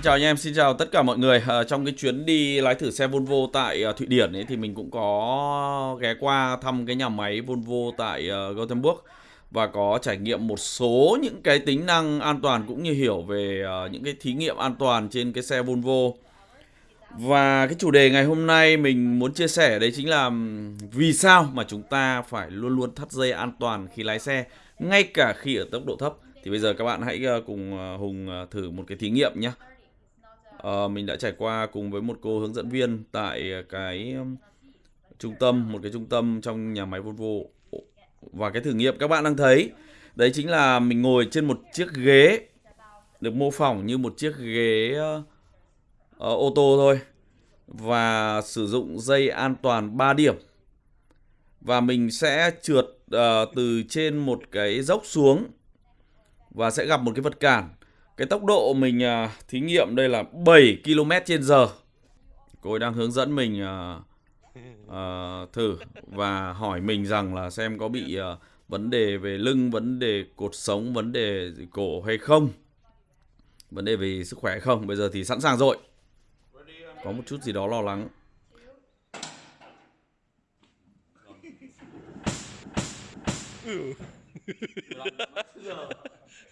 Xin chào anh em, xin chào tất cả mọi người. À, trong cái chuyến đi lái thử xe Volvo tại uh, Thụy Điển ấy thì mình cũng có ghé qua thăm cái nhà máy Volvo tại uh, Gothenburg và có trải nghiệm một số những cái tính năng an toàn cũng như hiểu về uh, những cái thí nghiệm an toàn trên cái xe Volvo. Và cái chủ đề ngày hôm nay mình muốn chia sẻ đấy chính là vì sao mà chúng ta phải luôn luôn thắt dây an toàn khi lái xe ngay cả khi ở tốc độ thấp. Thì bây giờ các bạn hãy cùng Hùng thử một cái thí nghiệm nhé uh, mình đã trải qua cùng với một cô hướng dẫn viên tại cái trung tâm một cái trung tâm trong nhà máy Volvo. Và cái thử nghiệm các bạn đang thấy đấy chính là mình ngồi trên một chiếc ghế được mô phỏng như một chiếc ghế uh, ô tô thôi và sử dụng dây an toàn 3 điểm. Và mình sẽ trượt uh, từ trên một cái dốc xuống và sẽ gặp một cái vật cản cái tốc độ mình à, thí nghiệm đây là 7 km trên giờ. Cô ấy đang hướng dẫn mình à, à, thử và hỏi mình rằng là xem có bị à, vấn đề về lưng, vấn đề cột sống, vấn đề cổ hay không. Vấn đề về sức khỏe hay không. Bây giờ thì sẵn sàng rồi. Có một chút gì đó lo lắng.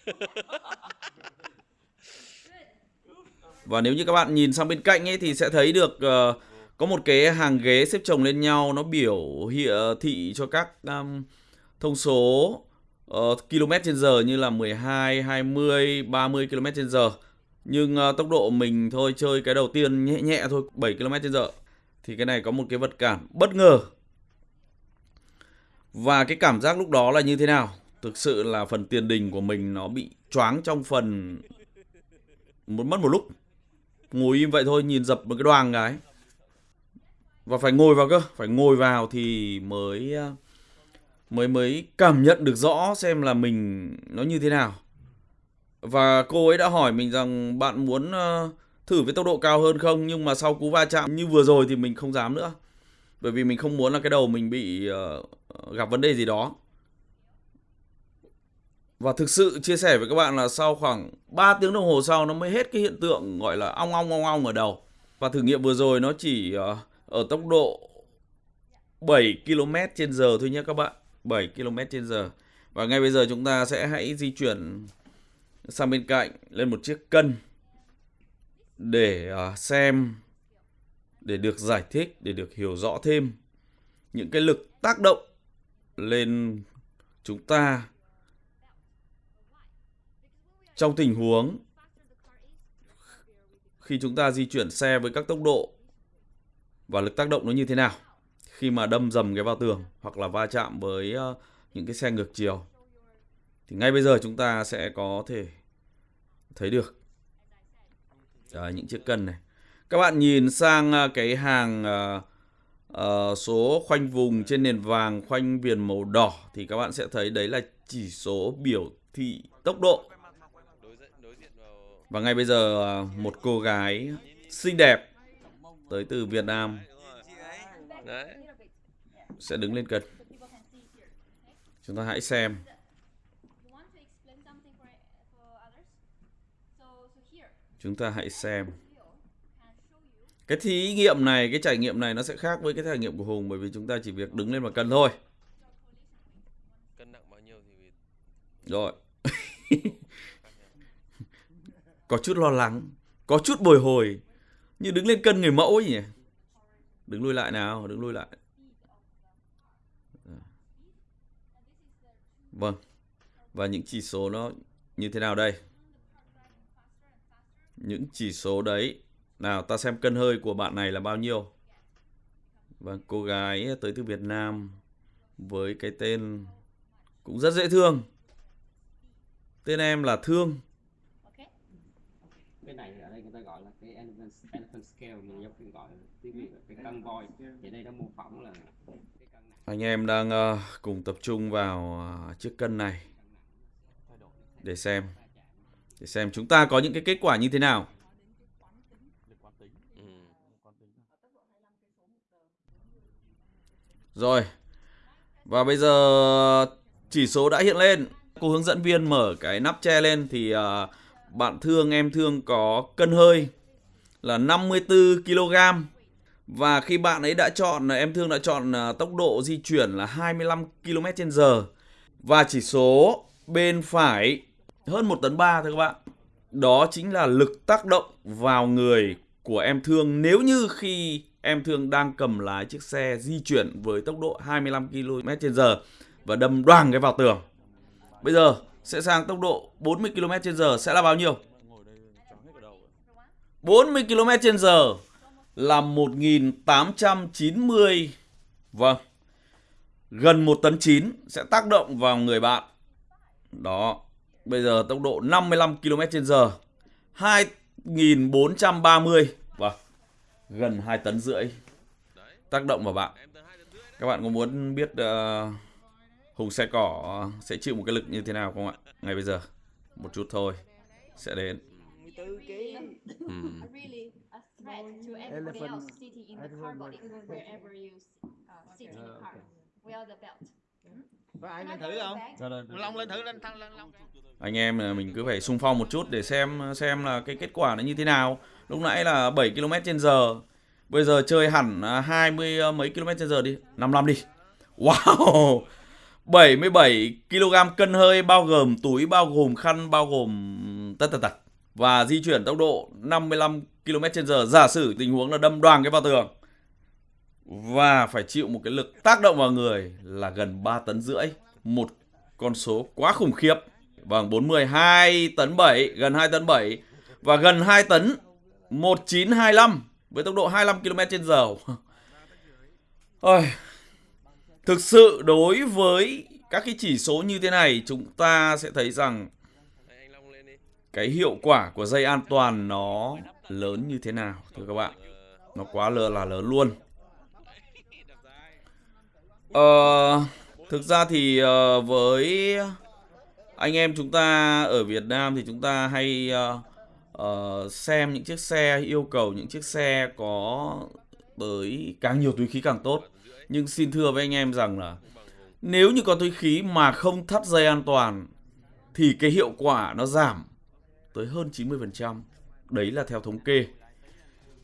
Và nếu như các bạn nhìn sang bên cạnh ấy thì sẽ thấy được uh, có một cái hàng ghế xếp chồng lên nhau nó biểu hiện ờ, thị cho các um, thông số uh, km trên giờ như là 12, 20, 30 km trên giờ. Nhưng uh, tốc độ mình thôi chơi cái đầu tiên nhẹ nhẹ thôi 7 km trên giờ. Thì cái này có một cái vật cản bất ngờ. Và cái cảm giác lúc đó là như thế nào? Thực sự là phần tiền đình của mình nó bị choáng trong phần mất một lúc ngồi im vậy thôi, nhìn dập một cái đoàn cái. Và phải ngồi vào cơ, phải ngồi vào thì mới ờ, mới mới cảm nhận được rõ xem là mình nó như thế nào. Và cô ấy đã hỏi mình rằng, bạn muốn ờ, thử với tốc độ cao hơn không? Nhưng mà sau cú va chạm như vừa rồi thì mình không dám nữa. Bởi vì mình không muốn là cái đầu mình bị ờ, gặp vấn đề gì đó và thực sự chia sẻ với các bạn là sau khoảng 3 tiếng đồng hồ sau nó mới hết cái hiện tượng gọi là ong ong ong ong ở đầu. Và thử nghiệm vừa rồi nó chỉ ờ, ở tốc độ 7 km trên giờ thôi nhé các bạn. 7 km trên giờ. Và ngay bây giờ chúng ta sẽ hãy di chuyển sang bên cạnh lên một chiếc cân để ờ, xem, để được giải thích, để được hiểu rõ thêm những cái lực tác động lên chúng ta trong tình huống khi chúng ta di chuyển xe với các tốc độ và lực tác động nó như thế nào khi mà đâm dầm cái vào tường hoặc là va chạm với ờ, những cái xe ngược chiều thì ngay bây giờ chúng ta sẽ có thể thấy được. Đấy, những chiếc cân này. Các bạn nhìn sang ờ, cái hàng uh, uh, số khoanh vùng trên nền vàng khoanh viền màu đỏ thì các bạn sẽ thấy đấy là chỉ số biểu thị tốc độ và ngay bây giờ à, một cô gái xinh đẹp tới từ Việt Nam sẽ đứng lên cân. Chúng ta hãy xem. Chúng ta hãy xem. Cái thí nghiệm này, cái trải nghiệm này nó sẽ khác với cái trải nghiệm của Hùng bởi vì chúng ta chỉ việc đứng lên và cân thôi. Cân nặng bao nhiêu thì Rồi. có chút lo lắng, có chút bồi hồi, như đứng lên cân người mẫu ấy nhỉ. Đứng lui lại nào, đứng lui lại. Vâng. Và những chỉ số nó như thế nào đây? Những chỉ số đấy. Nào ta xem cân hơi của bạn này là bao nhiêu? Vâng, cô gái tới từ Việt Nam với cái tên cũng rất dễ thương. Tên em là Thương cái này ở đây người ta gọi là cái elephant, scale mình giống như gọi tiếng việt là cái cân voi. Thì đây nó mô phỏng là cái cân này. anh em đang uh, cùng tập trung vào uh, chiếc cân này để xem. Để xem chúng ta có những cái kết quả như thế nào. Rồi và bây giờ chỉ số đã hiện lên. Cô hướng dẫn viên mở cái nắp che lên thì uh, bạn thương em thương có cân hơi là 54 kg và khi bạn ấy đã chọn, em thương đã chọn à, tốc độ di chuyển là 25 km/h và chỉ số bên phải hơn 1 tấn 3 thôi các bạn. Đó chính là lực tác động vào người của em thương nếu như khi em thương đang cầm lái chiếc xe di chuyển với tốc độ 25 km/h và đâm đoàng cái vào tường. Bây giờ sẽ sang tốc độ 40 km/h sẽ là bao nhiêu? 40 km/h là 1890 vâng gần 1 tấn 9 sẽ tác động vào người bạn. Đó. Bây giờ tốc độ 55 km/h 2430 vâng gần 2 tấn rưỡi tác động vào bạn. Các bạn có muốn biết uh, Hùng xe cỏ sẽ chịu một cái lực như thế nào không ạ? Ngay bây giờ một chút thôi sẽ đến. 14 kg. Ừm. really a threat to everybody else sitting in the car body wherever you uh, sit in the car. Wear the belt. Có ai lên thử không? Long lên thử lên thăng lên Long. anh em là mình cứ phải xung phong một chút để xem xem là cái kết quả nó như thế nào. Lúc nãy là 7 km trên giờ. Bây giờ chơi hẳn à, 20 à, mấy km trên giờ đi. 55 đi. Wow! 77 kg cân hơi bao gồm túi bao gồm khăn bao gồm tất tật tật và di chuyển tốc độ 55 km h giả sử tình huống là đâm đoàn cái vào tường và phải chịu một cái lực tác động vào người là gần 3 tấn rưỡi một con số quá khủng khiếp Vâng, 42 tấn 7, gần 2 tấn 7 và gần 2 tấn 1925 với tốc độ 25 km h. Ôi, thực sự đối với các cái chỉ số như thế này chúng ta sẽ thấy rằng Đấy, anh Long lên đi cái hiệu quả của dây an toàn nó lớn như thế nào thưa các bạn. Nó quá lớn là lớn luôn. Ờ, thực ra thì ờ, với anh em chúng ta ở Việt Nam thì chúng ta hay ờ, ờ, xem những chiếc xe yêu cầu những chiếc xe có tới càng nhiều túi khí càng tốt. Nhưng xin thưa với anh em rằng là nếu như có túi khí mà không thắt dây an toàn thì cái hiệu quả nó giảm tới hơn 90%. Đấy là theo thống kê.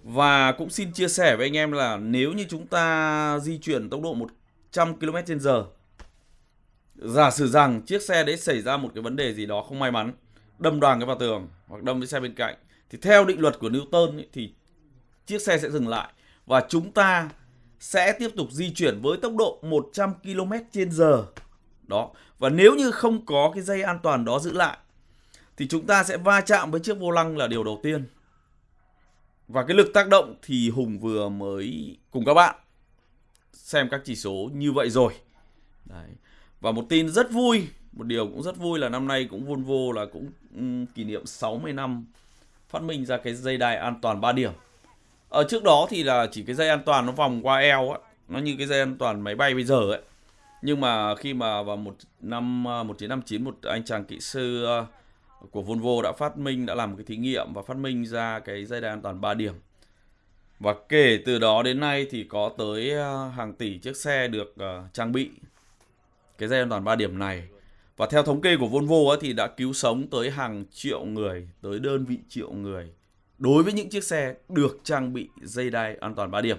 Và cũng xin chia sẻ với anh em là nếu như chúng ta di chuyển tốc độ 100 km h giả sử rằng chiếc xe đấy xảy ra một cái vấn đề gì đó không may mắn, đâm đoàn cái vào tường hoặc đâm với xe bên cạnh thì theo định luật của Newton ấy, thì chiếc xe sẽ dừng lại và chúng ta sẽ tiếp tục di chuyển với tốc độ 100 km h Đó. Và nếu như không có cái dây an toàn đó giữ lại thì chúng ta sẽ va chạm với chiếc vô lăng là điều đầu tiên. Và cái lực tác động thì Hùng vừa mới cùng các bạn xem các chỉ số như vậy rồi. Đấy. Và một tin rất vui, một điều cũng rất vui là năm nay cũng Volvo là cũng ừ, kỷ niệm 60 năm phát minh ra cái dây đai an toàn 3 điểm. Ở trước đó thì là chỉ cái dây an toàn nó vòng qua eo á, nó như cái dây an toàn máy bay bây giờ ấy. Nhưng mà khi mà vào một năm ờ, 1959 một anh chàng kỹ sư uh, của Volvo đã phát minh đã làm một cái thí nghiệm và phát minh ra cái dây đai an toàn 3 điểm. Và kể từ đó đến nay thì có tới ờ, hàng tỷ chiếc xe được ờ, trang bị cái dây an toàn 3 điểm này. Và theo thống kê của Volvo ấy, thì đã cứu sống tới hàng triệu người, tới đơn vị triệu người đối với những chiếc xe được trang bị dây đai an toàn 3 điểm.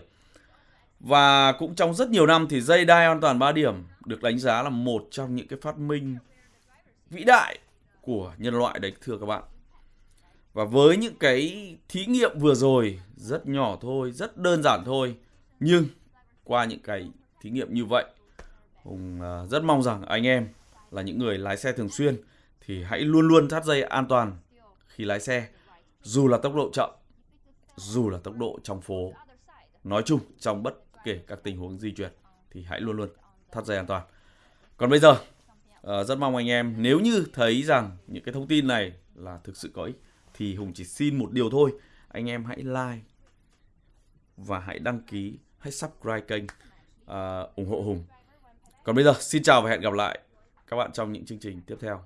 Và cũng trong rất nhiều năm thì dây đai an toàn 3 điểm được đánh giá là một trong những cái phát minh vĩ đại của nhân loại đấy thưa các bạn. Và với những cái thí nghiệm vừa rồi rất nhỏ thôi, rất đơn giản thôi, nhưng qua những cái thí nghiệm như vậy, Hùng à, rất mong rằng anh em là những người lái xe thường xuyên thì hãy luôn luôn thắt dây an toàn khi lái xe, dù là tốc độ chậm, dù là tốc độ trong phố. Nói chung trong bất kể các tình huống di chuyển thì hãy luôn luôn thắt dây an toàn. Còn bây giờ Ờ, rất mong anh em nếu như thấy rằng những cái thông tin này là thực sự có ích thì Hùng chỉ xin một điều thôi. Anh em hãy like và hãy đăng ký hãy subscribe kênh ờ, ủng hộ Hùng. Còn bây giờ xin chào và hẹn gặp lại các bạn trong những chương trình tiếp theo.